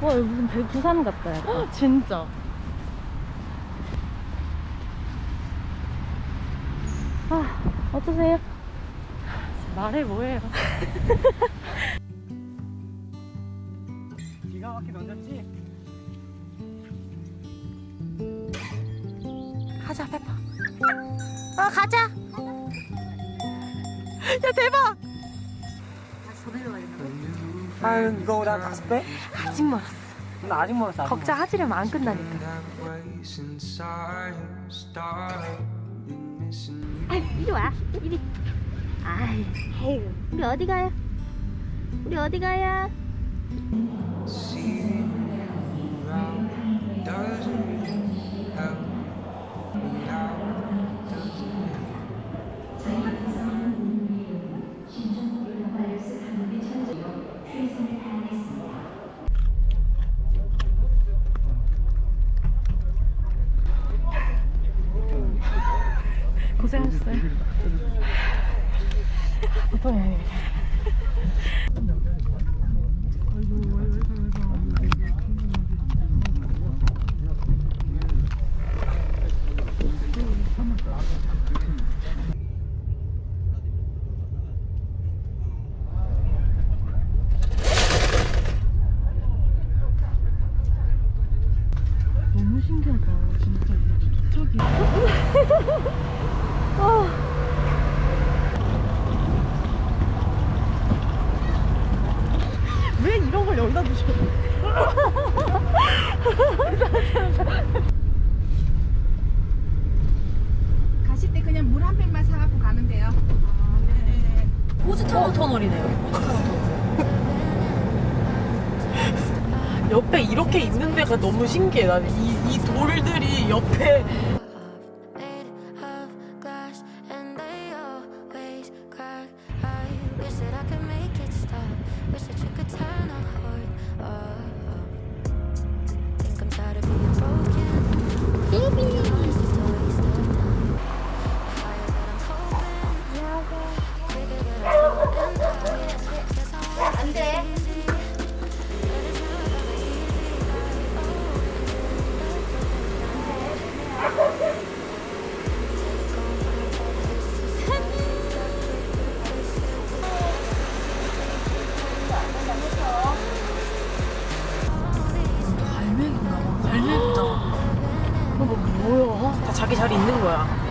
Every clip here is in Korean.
와 여기 무슨 배- 부산 같다 약간. 진짜. 아 어떠세요? 말해 뭐해요. 기가 막히게 던졌지? 가자 페퍼. 어 가자. 야 대박. 아유 이거 나 다섯 배? 아직 멀었어. 나 아직 멀었어 걱정하지려면 안 끝나니까. 아 이리 와 이리 아이 우리 어디 가요? 우리 어디 가요? 고생하셨어요. 보통이 너무 신기하다 진짜 도착이 왜 이런 걸 여기다 두셔? 가실 때 그냥 물 한 팩만 사갖고 가면 돼요. 호주타워 터널이네요. 호주타워 터널. 옆에 이렇게 있는 데가 너무 신기해. 나는 이, 이 돌들이 옆에 다 자기 자리 있는 거야.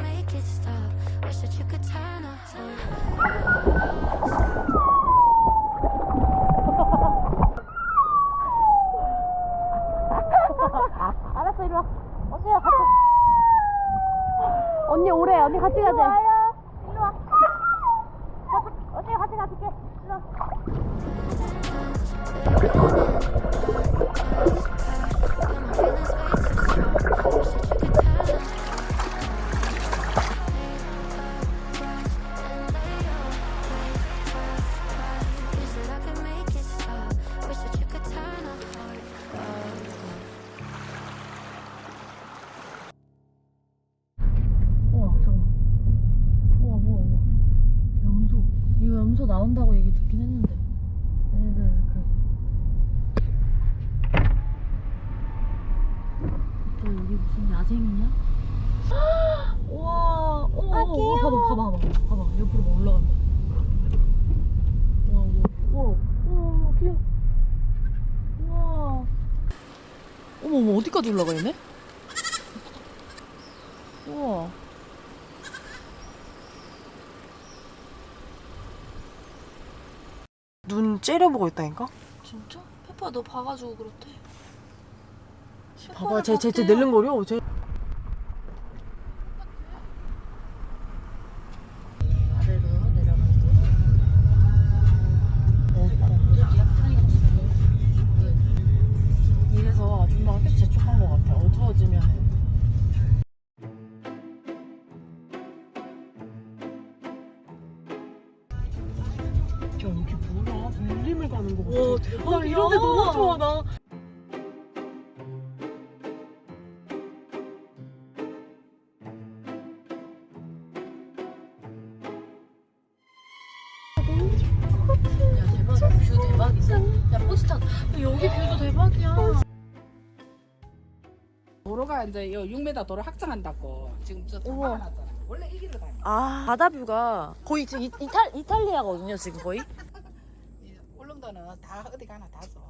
알았어 이리 와. 언니야 같이. 언니 오래 언니 같이 가자. 와요. 이리 와. 언니 같이 가줄게. 이리 와 나온다고 얘기 듣긴 했는데 얘네들 그또 이게 무슨 야생이냐? 와, 오, 아, 오, 봐봐, 봐봐, 봐봐, 봐봐, 옆으로 막 올라간다. 와, 와, 와, 와, 귀여워. 와. 어머, 어머, 어디까지 올라가 있네? 우와. 눈 째려보고 있다니까? 진짜? 페퍼 너 봐가지고 그렇대. 봐봐, 쟤, 쟤, 쟤 낼름거려. 쟤. 가는 거 같아. 와 대박이야. 나 이런 데 너무 좋아, 나. 야 대박 뷰 대박이지. 야 포스터 여기 뷰도 대박이야. 도로가 이제 요 6m 도로 확장한다고 지금 저 우와. 막아놨잖아. 원래 이 길로 다니. 아 바다 뷰가 거의 지금 이, 이탈 이탈리아거든요 지금 거의. 울릉도는 다 어디 가나 다 좋아.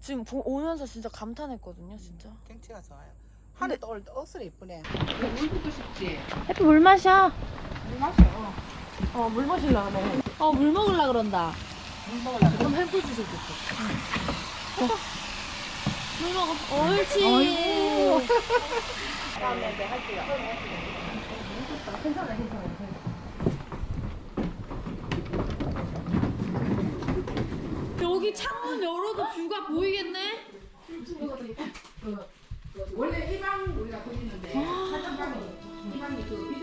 지금 보, 오면서 진짜 감탄했거든요 진짜. 경치가 좋아요. 하늘도 오늘 억수로 예쁘네. 물 붓고 싶지? 해피 물 마셔. 물 마셔. 어, 물 마실라 하네. 어 물 먹을라 그런다. 물 먹으려고. 그럼 햄불 주셔도 좋겠어. 물 먹어. 옳지. 다음에 할게요. 창문 열어 뷰가 보이겠네? 그, 그, 원래 일반 우리가 보이는데 아. 사전방이 일반이 그